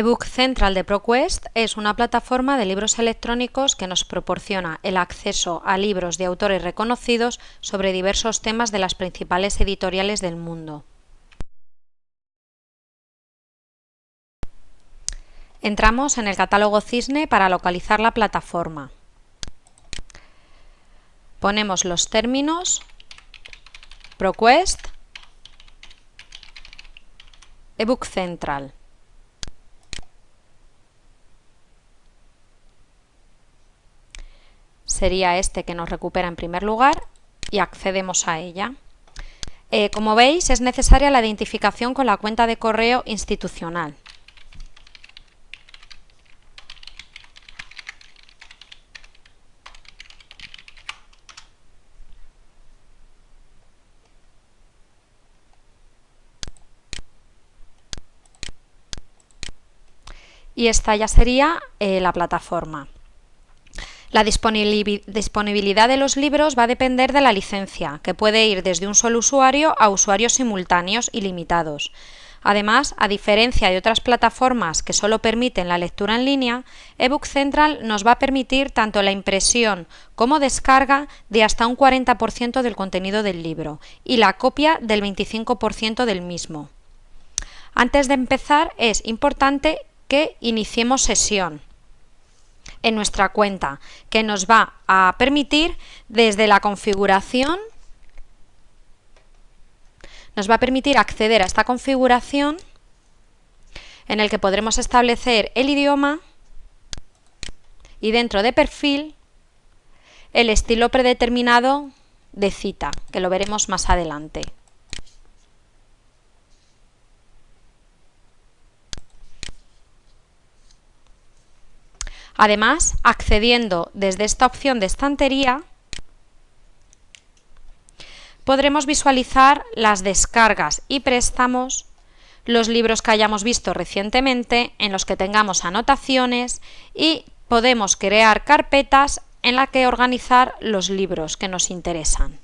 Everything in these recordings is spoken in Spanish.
eBook Central de ProQuest es una plataforma de libros electrónicos que nos proporciona el acceso a libros de autores reconocidos sobre diversos temas de las principales editoriales del mundo. Entramos en el catálogo Cisne para localizar la plataforma. Ponemos los términos ProQuest, eBook Central. Sería este que nos recupera en primer lugar y accedemos a ella. Eh, como veis, es necesaria la identificación con la cuenta de correo institucional. Y esta ya sería eh, la plataforma. La disponibilidad de los libros va a depender de la licencia, que puede ir desde un solo usuario a usuarios simultáneos y limitados. Además, a diferencia de otras plataformas que solo permiten la lectura en línea, eBook Central nos va a permitir tanto la impresión como descarga de hasta un 40% del contenido del libro y la copia del 25% del mismo. Antes de empezar, es importante que iniciemos sesión en nuestra cuenta, que nos va a permitir desde la configuración, nos va a permitir acceder a esta configuración en el que podremos establecer el idioma y dentro de perfil el estilo predeterminado de cita, que lo veremos más adelante. Además, accediendo desde esta opción de estantería, podremos visualizar las descargas y préstamos, los libros que hayamos visto recientemente, en los que tengamos anotaciones y podemos crear carpetas en las que organizar los libros que nos interesan.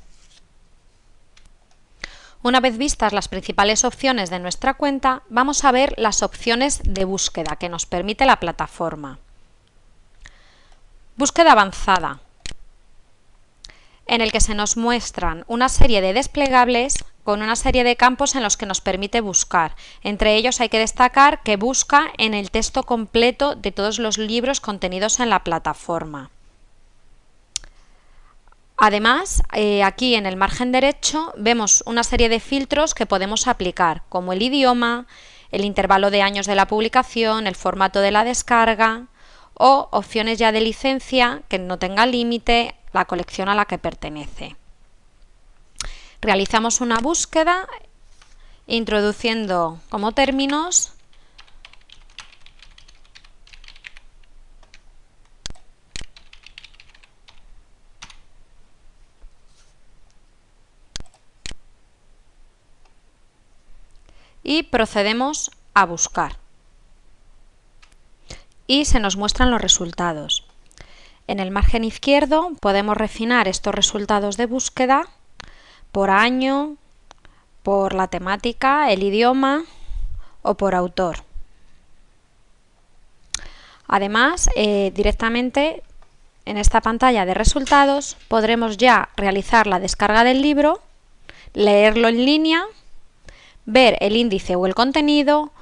Una vez vistas las principales opciones de nuestra cuenta, vamos a ver las opciones de búsqueda que nos permite la plataforma. Búsqueda avanzada, en el que se nos muestran una serie de desplegables con una serie de campos en los que nos permite buscar. Entre ellos hay que destacar que busca en el texto completo de todos los libros contenidos en la plataforma. Además, eh, aquí en el margen derecho vemos una serie de filtros que podemos aplicar, como el idioma, el intervalo de años de la publicación, el formato de la descarga, o opciones ya de licencia que no tenga límite la colección a la que pertenece. Realizamos una búsqueda introduciendo como términos y procedemos a buscar y se nos muestran los resultados. En el margen izquierdo podemos refinar estos resultados de búsqueda por año, por la temática, el idioma o por autor. Además, eh, directamente en esta pantalla de resultados podremos ya realizar la descarga del libro, leerlo en línea, ver el índice o el contenido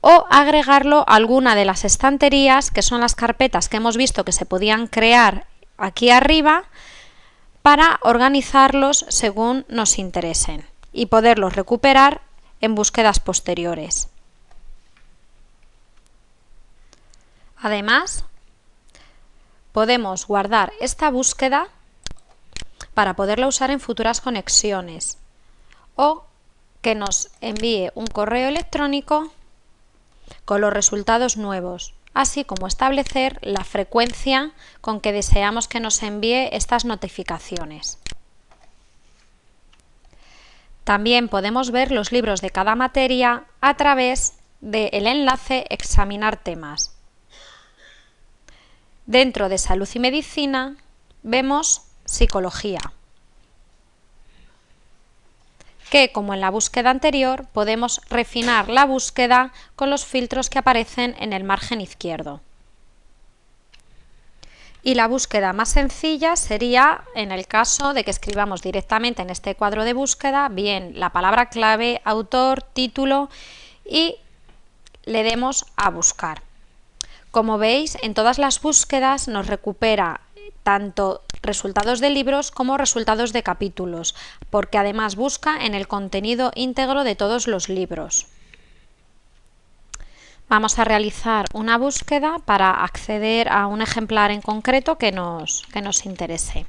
o agregarlo a alguna de las estanterías, que son las carpetas que hemos visto que se podían crear aquí arriba, para organizarlos según nos interesen y poderlos recuperar en búsquedas posteriores. Además, podemos guardar esta búsqueda para poderla usar en futuras conexiones o que nos envíe un correo electrónico con los resultados nuevos, así como establecer la frecuencia con que deseamos que nos envíe estas notificaciones. También podemos ver los libros de cada materia a través del enlace Examinar temas. Dentro de Salud y Medicina vemos Psicología. Que, como en la búsqueda anterior, podemos refinar la búsqueda con los filtros que aparecen en el margen izquierdo. Y la búsqueda más sencilla sería en el caso de que escribamos directamente en este cuadro de búsqueda bien la palabra clave, autor, título y le demos a buscar. Como veis, en todas las búsquedas nos recupera tanto resultados de libros como resultados de capítulos, porque además busca en el contenido íntegro de todos los libros. Vamos a realizar una búsqueda para acceder a un ejemplar en concreto que nos, que nos interese.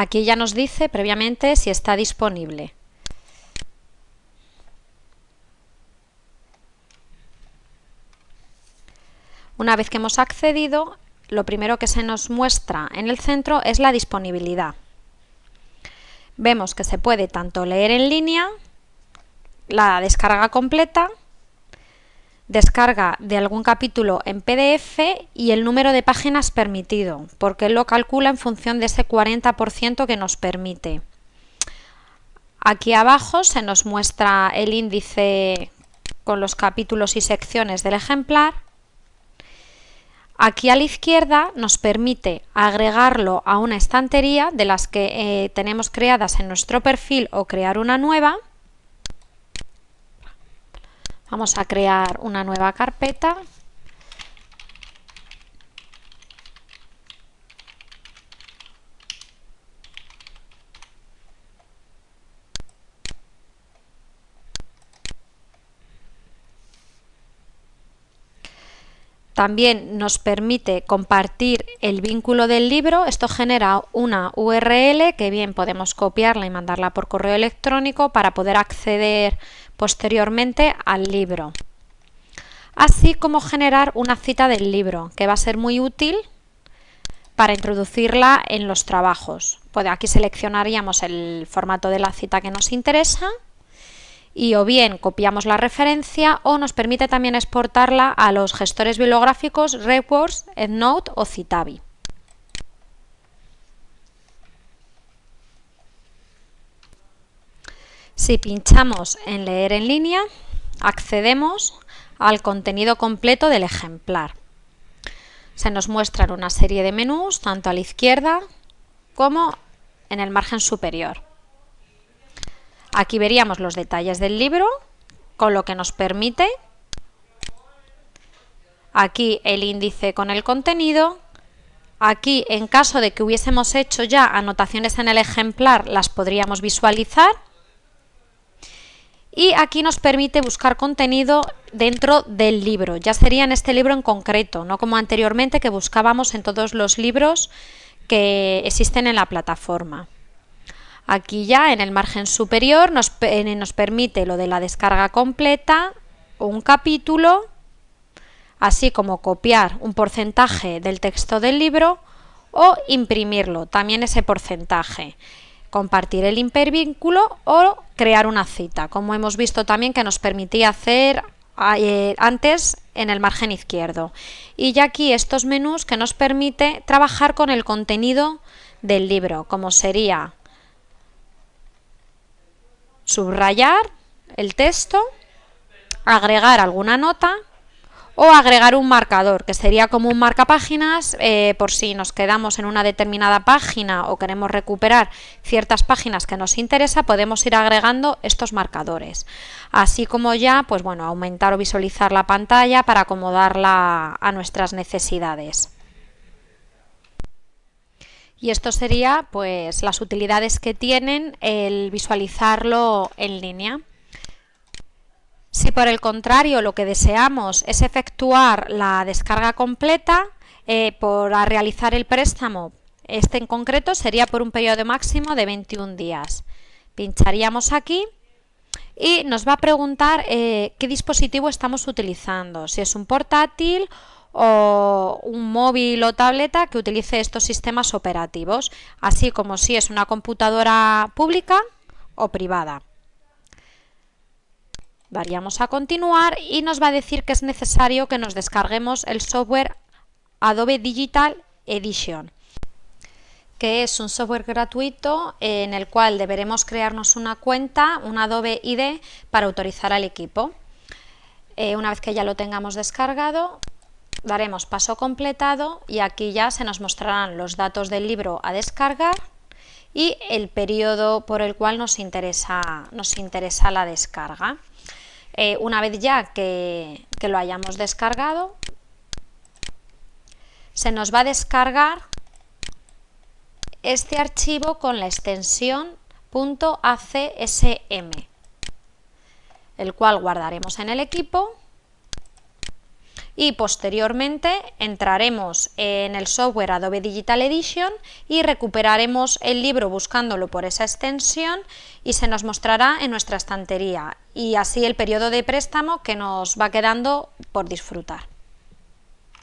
Aquí ya nos dice previamente si está disponible. Una vez que hemos accedido, lo primero que se nos muestra en el centro es la disponibilidad. Vemos que se puede tanto leer en línea, la descarga completa, descarga de algún capítulo en PDF y el número de páginas permitido, porque lo calcula en función de ese 40% que nos permite. Aquí abajo se nos muestra el índice con los capítulos y secciones del ejemplar Aquí a la izquierda nos permite agregarlo a una estantería de las que eh, tenemos creadas en nuestro perfil o crear una nueva. Vamos a crear una nueva carpeta También nos permite compartir el vínculo del libro. Esto genera una URL que bien podemos copiarla y mandarla por correo electrónico para poder acceder posteriormente al libro. Así como generar una cita del libro, que va a ser muy útil para introducirla en los trabajos. Pues aquí seleccionaríamos el formato de la cita que nos interesa y o bien copiamos la referencia o nos permite también exportarla a los gestores bibliográficos RedWords, EndNote o Citavi. Si pinchamos en leer en línea, accedemos al contenido completo del ejemplar. Se nos muestran una serie de menús, tanto a la izquierda como en el margen superior. Aquí veríamos los detalles del libro, con lo que nos permite. Aquí el índice con el contenido. Aquí, en caso de que hubiésemos hecho ya anotaciones en el ejemplar, las podríamos visualizar. Y aquí nos permite buscar contenido dentro del libro. Ya sería en este libro en concreto, no como anteriormente que buscábamos en todos los libros que existen en la plataforma. Aquí ya en el margen superior nos, nos permite lo de la descarga completa, un capítulo, así como copiar un porcentaje del texto del libro o imprimirlo, también ese porcentaje, compartir el hipervínculo o crear una cita, como hemos visto también que nos permitía hacer eh, antes en el margen izquierdo. Y ya aquí estos menús que nos permite trabajar con el contenido del libro, como sería subrayar el texto, agregar alguna nota o agregar un marcador, que sería como un marcapáginas eh, por si nos quedamos en una determinada página o queremos recuperar ciertas páginas que nos interesa, podemos ir agregando estos marcadores. Así como ya, pues bueno, aumentar o visualizar la pantalla para acomodarla a nuestras necesidades. Y esto sería pues las utilidades que tienen el visualizarlo en línea. Si por el contrario lo que deseamos es efectuar la descarga completa, eh, por realizar el préstamo, este en concreto sería por un periodo máximo de 21 días. Pincharíamos aquí y nos va a preguntar eh, qué dispositivo estamos utilizando, si es un portátil o un móvil o tableta que utilice estos sistemas operativos, así como si es una computadora pública o privada. Daríamos a continuar y nos va a decir que es necesario que nos descarguemos el software Adobe Digital Edition que es un software gratuito en el cual deberemos crearnos una cuenta, un Adobe ID, para autorizar al equipo. Eh, una vez que ya lo tengamos descargado, daremos paso completado y aquí ya se nos mostrarán los datos del libro a descargar y el periodo por el cual nos interesa, nos interesa la descarga. Eh, una vez ya que, que lo hayamos descargado, se nos va a descargar este archivo con la extensión .acsm, el cual guardaremos en el equipo y posteriormente entraremos en el software Adobe Digital Edition y recuperaremos el libro buscándolo por esa extensión y se nos mostrará en nuestra estantería y así el periodo de préstamo que nos va quedando por disfrutar.